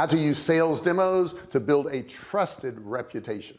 how to use sales demos to build a trusted reputation.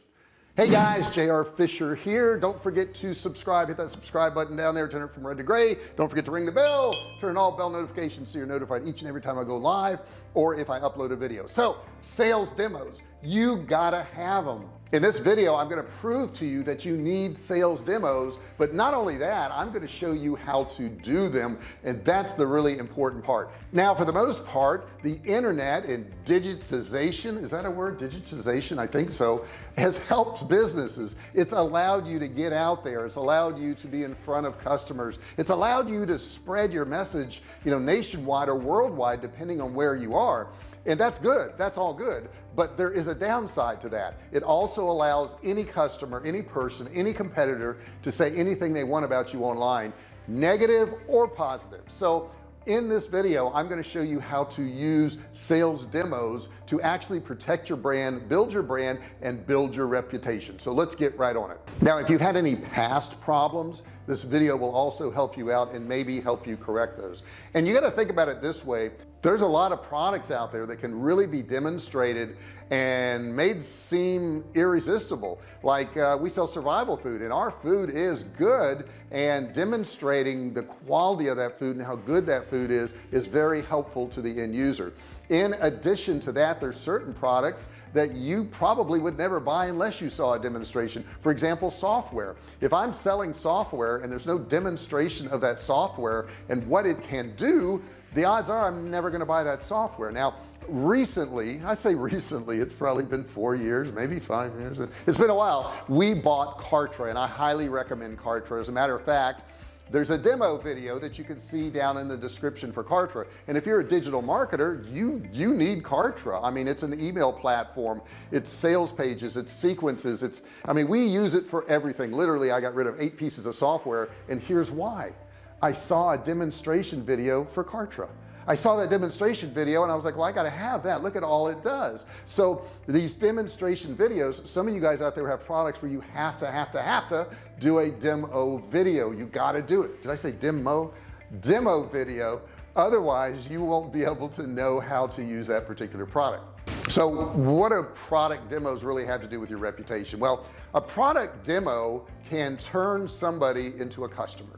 Hey guys JR Fisher here. Don't forget to subscribe. Hit that subscribe button down there. Turn it from red to gray. Don't forget to ring the bell. Turn all bell notifications so you're notified each and every time I go live or if I upload a video. So sales demos. You gotta have them in this video I'm going to prove to you that you need sales demos but not only that I'm going to show you how to do them and that's the really important part. Now for the most part the internet and digitization is that a word? Digitization I think so has helped businesses. It's allowed you to get out there. It's allowed you to be in front of customers. It's allowed you to spread your message you know nationwide or worldwide depending on where you are and that's good. That's all good but there is a downside to that. It also allows any customer any person any competitor to say anything they want about you online negative or positive. So in this video I'm going to show you how to use sales demos to actually protect your brand build your brand and build your reputation. So let's get right on it. Now if you've had any past problems this video will also help you out and maybe help you correct those. And you got to think about it this way there's a lot of products out there that can really be demonstrated and made seem irresistible. Like uh, we sell survival food and our food is good and demonstrating the quality of that food and how good that food is is very helpful to the end user. In addition to that there's certain products that you probably would never buy unless you saw a demonstration. For example software. If I'm selling software and there's no demonstration of that software and what it can do the odds are I'm never going to buy that software. Now recently I say recently it's probably been four years maybe five years. It's been a while. We bought Kartra and I highly recommend Kartra. As a matter of fact there's a demo video that you can see down in the description for Kartra. And if you're a digital marketer you you need Kartra. I mean it's an email platform. It's sales pages. It's sequences. It's I mean we use it for everything. Literally I got rid of eight pieces of software and here's why I saw a demonstration video for Kartra. I saw that demonstration video and I was like well I gotta have that. Look at all it does. So these demonstration videos some of you guys out there have products where you have to have to have to do a demo video. You got to do it. Did I say demo? Demo video. Otherwise you won't be able to know how to use that particular product. So what do product demos really have to do with your reputation? Well a product demo can turn somebody into a customer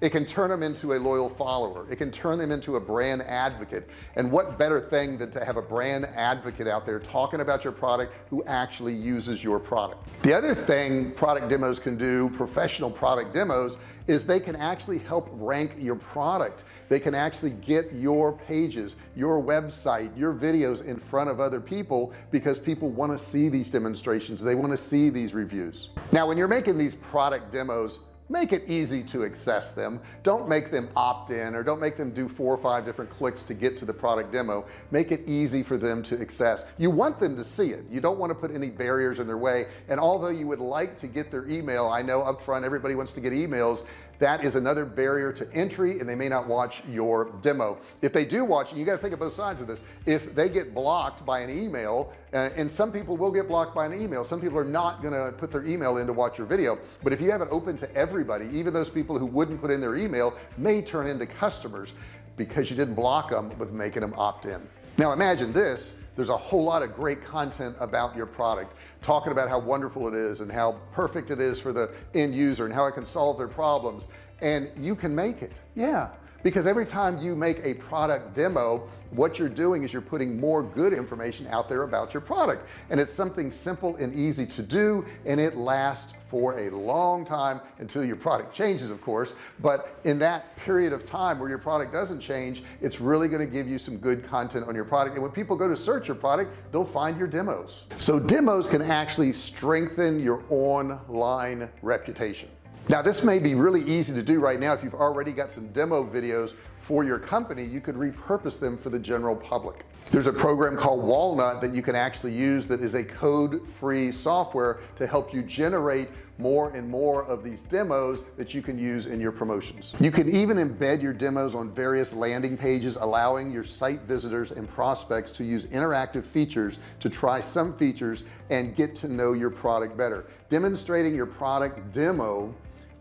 it can turn them into a loyal follower. It can turn them into a brand advocate. And what better thing than to have a brand advocate out there talking about your product who actually uses your product? The other thing product demos can do professional product demos is they can actually help rank your product. They can actually get your pages your website your videos in front of other people because people want to see these demonstrations. They want to see these reviews. Now when you're making these product demos make it easy to access them. Don't make them opt in or don't make them do four or five different clicks to get to the product demo. Make it easy for them to access. You want them to see it. You don't want to put any barriers in their way. And although you would like to get their email I know up front everybody wants to get emails that is another barrier to entry and they may not watch your demo. If they do watch you got to think of both sides of this. If they get blocked by an email uh, and some people will get blocked by an email some people are not going to put their email in to watch your video. But if you have it open to everybody even those people who wouldn't put in their email may turn into customers because you didn't block them with making them opt in. Now imagine this there's a whole lot of great content about your product talking about how wonderful it is and how perfect it is for the end user and how it can solve their problems. And you can make it. Yeah because every time you make a product demo what you're doing is you're putting more good information out there about your product. And it's something simple and easy to do and it lasts for a long time until your product changes of course. But in that period of time where your product doesn't change it's really going to give you some good content on your product. And when people go to search your product they'll find your demos. So demos can actually strengthen your online reputation now this may be really easy to do right now. If you've already got some demo videos for your company you could repurpose them for the general public. There's a program called walnut that you can actually use that is a code-free software to help you generate more and more of these demos that you can use in your promotions. You can even embed your demos on various landing pages allowing your site visitors and prospects to use interactive features to try some features and get to know your product better. Demonstrating your product demo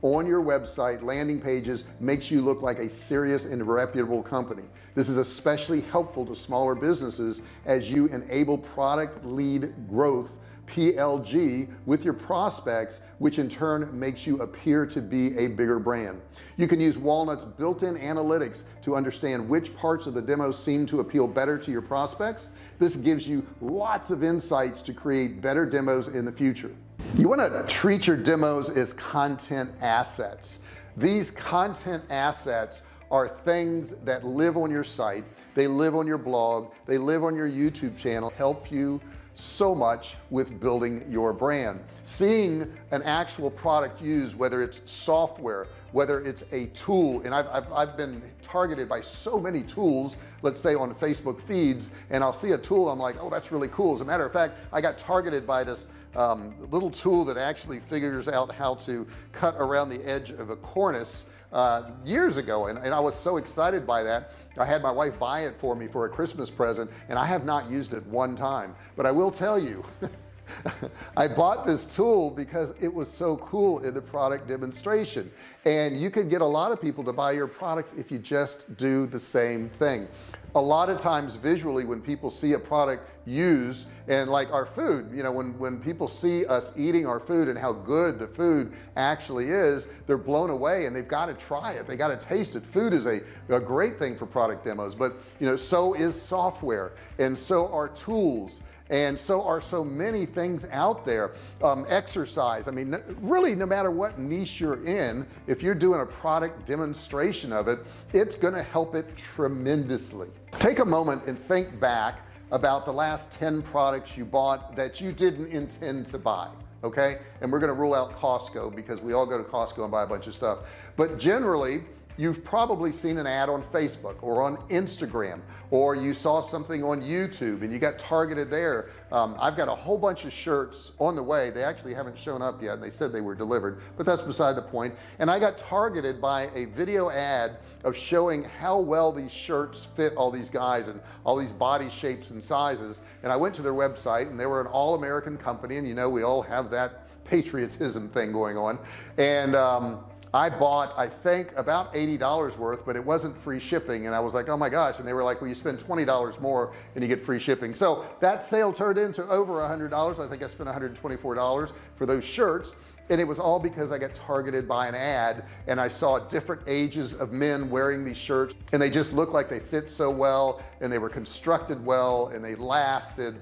on your website landing pages makes you look like a serious and reputable company. This is especially helpful to smaller businesses as you enable product led growth PLG with your prospects which in turn makes you appear to be a bigger brand. You can use walnuts built-in analytics to understand which parts of the demo seem to appeal better to your prospects. This gives you lots of insights to create better demos in the future you want to treat your demos as content assets. These content assets are things that live on your site they live on your blog they live on your YouTube channel help you so much with building your brand. Seeing an actual product used whether it's software whether it's a tool and I've, I've, I've, been targeted by so many tools let's say on Facebook feeds and I'll see a tool I'm like oh that's really cool. As a matter of fact I got targeted by this um, little tool that actually figures out how to cut around the edge of a cornice uh, years ago and, and I was so excited by that I had my wife buy it for me for a Christmas present and I have not used it one time. But I will tell you I bought this tool because it was so cool in the product demonstration. And you could get a lot of people to buy your products if you just do the same thing. A lot of times visually when people see a product used and like our food you know when when people see us eating our food and how good the food actually is they're blown away and they've got to try it. They got to taste it. Food is a, a great thing for product demos but you know so is software. And so are tools and so are so many things out there. Um, exercise I mean really no matter what niche you're in if you're doing a product demonstration of it it's going to help it tremendously. Take a moment and think back about the last 10 products you bought that you didn't intend to buy okay? And we're going to rule out Costco because we all go to Costco and buy a bunch of stuff. But generally you've probably seen an ad on Facebook or on Instagram or you saw something on YouTube and you got targeted there. Um, I've got a whole bunch of shirts on the way. They actually haven't shown up yet. And they said they were delivered but that's beside the point. and I got targeted by a video ad of showing how well these shirts fit all these guys and all these body shapes and sizes. And I went to their website and they were an all-American company. And you know we all have that patriotism thing going on. And um, I bought I think about $80 worth but it wasn't free shipping. And I was like oh my gosh. And they were like well you spend $20 more and you get free shipping. So that sale turned into over a hundred dollars. I think I spent $124 for those shirts. And it was all because I got targeted by an ad and I saw different ages of men wearing these shirts. And they just looked like they fit so well and they were constructed well and they lasted.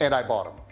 And I bought them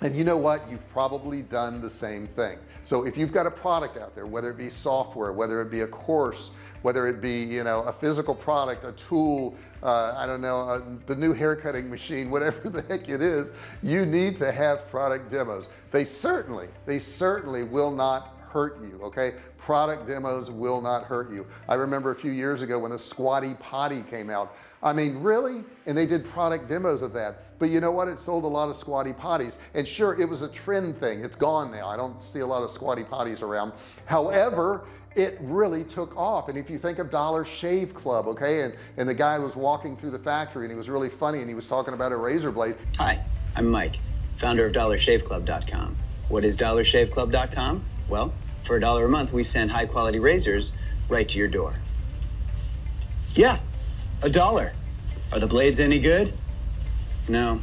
and you know what? You've probably done the same thing. So if you've got a product out there whether it be software whether it be a course whether it be you know a physical product a tool uh, I don't know uh, the new haircutting machine whatever the heck it is you need to have product demos. They certainly they certainly will not hurt you okay? Product demos will not hurt you. I remember a few years ago when the squatty potty came out. I mean really? And they did product demos of that. But you know what? It sold a lot of squatty potties. And sure it was a trend thing. It's gone now. I don't see a lot of squatty potties around. However it really took off. And if you think of Dollar Shave Club okay? And and the guy was walking through the factory and he was really funny and he was talking about a razor blade. Hi I'm Mike founder of dollarshaveclub.com what is dollarshaveclub.com well for a dollar a month, we send high quality razors right to your door. Yeah, a dollar. Are the blades any good? No.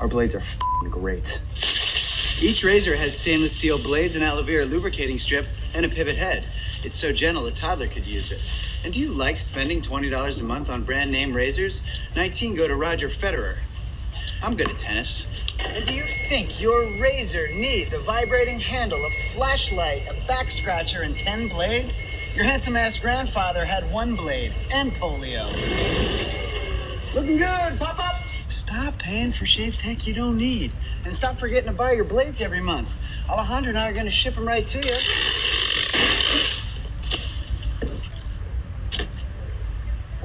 Our blades are great. Each razor has stainless steel blades, an aloe vera lubricating strip, and a pivot head. It's so gentle a toddler could use it. And do you like spending $20 a month on brand name razors? 19 go to Roger Federer. I'm good at tennis. And do you think your razor needs a vibrating handle, a flashlight, a back scratcher, and 10 blades? Your handsome ass grandfather had one blade and polio. Looking good, pop up! Stop paying for shave tech you don't need. And stop forgetting to buy your blades every month. Alejandro and I are to ship them right to you.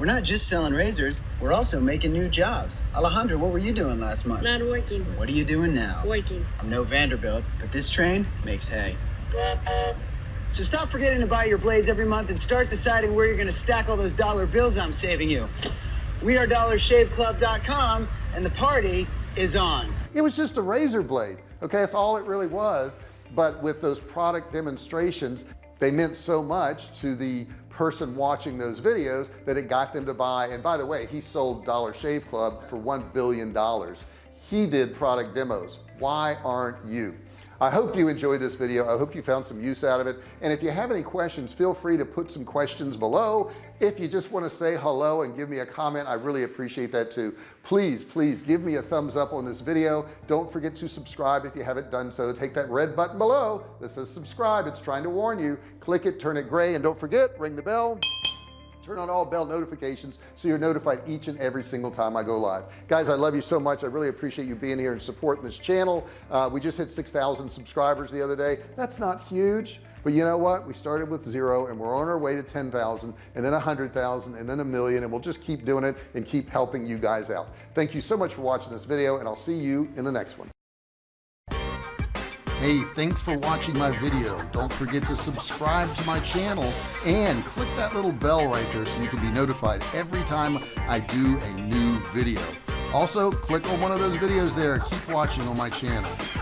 We're not just selling razors, we're also making new jobs. Alejandro, what were you doing last month? Not working. What are you doing now? Working. I'm no Vanderbilt, but this train makes hay. So stop forgetting to buy your blades every month and start deciding where you're going to stack all those dollar bills I'm saving you. We are dollarshaveclub.com and the party is on. It was just a razor blade. Okay, that's all it really was but with those product demonstrations they meant so much to the person watching those videos that it got them to buy. And by the way he sold Dollar Shave Club for one billion dollars. He did product demos. Why aren't you I hope you enjoyed this video. I hope you found some use out of it. And if you have any questions feel free to put some questions below. If you just want to say hello and give me a comment I really appreciate that too. Please please give me a thumbs up on this video. Don't forget to subscribe if you haven't done so. Take that red button below that says subscribe. It's trying to warn you. Click it turn it gray and don't forget ring the bell turn on all bell notifications so you're notified each and every single time I go live. Guys I love you so much. I really appreciate you being here and supporting this channel. Uh, we just hit 6,000 subscribers the other day. That's not huge but you know what? We started with zero and we're on our way to 10,000 and then a hundred thousand and then a million and we'll just keep doing it and keep helping you guys out. Thank you so much for watching this video and I'll see you in the next one Hey, thanks for watching my video. Don't forget to subscribe to my channel and click that little bell right there so you can be notified every time I do a new video. Also, click on one of those videos there. Keep watching on my channel.